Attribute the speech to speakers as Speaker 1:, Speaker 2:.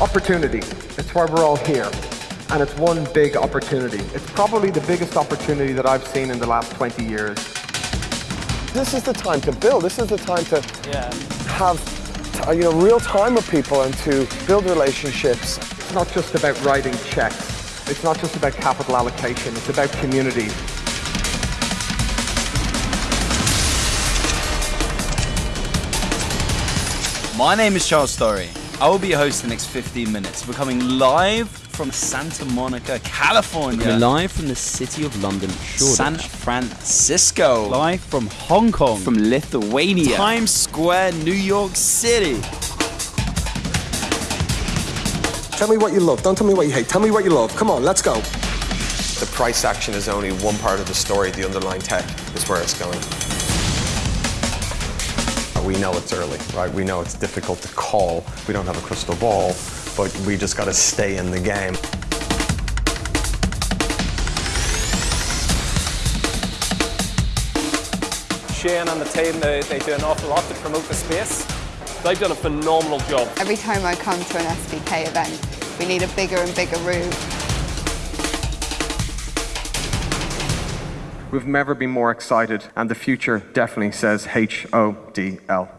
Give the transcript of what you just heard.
Speaker 1: Opportunity. It's why we're all here. And it's one big opportunity. It's probably the biggest opportunity that I've seen in the last 20 years.
Speaker 2: This is the time to build. This is the time to
Speaker 3: Yeah.
Speaker 2: have uh, you know, real time with people and to build relationships.
Speaker 1: It's not just about writing checks. It's not just about capital allocation. It's about community.
Speaker 4: My name is Charles Story. I will be your host for the next 15 minutes. We're coming live from Santa Monica, California.
Speaker 5: We're live from the city of London,
Speaker 4: San Francisco.
Speaker 5: Live from Hong Kong.
Speaker 4: from Lithuania.
Speaker 5: Times Square, New York City.
Speaker 2: Tell me what you love. Don't tell me what you hate. Tell me what you love. Come on, let's go.
Speaker 6: The price action is only one part of the story. The underlying tech is where it's going. We know it's early, right? We know it's difficult to call. We don't have a crystal ball, but we just got to stay in the game.
Speaker 3: Shane and the team, they, they do an awful lot to promote the space. They've done a phenomenal job.
Speaker 7: Every time I come to an SBK event, we need a bigger and bigger room.
Speaker 1: We've never been more excited, and the future definitely says H O D L.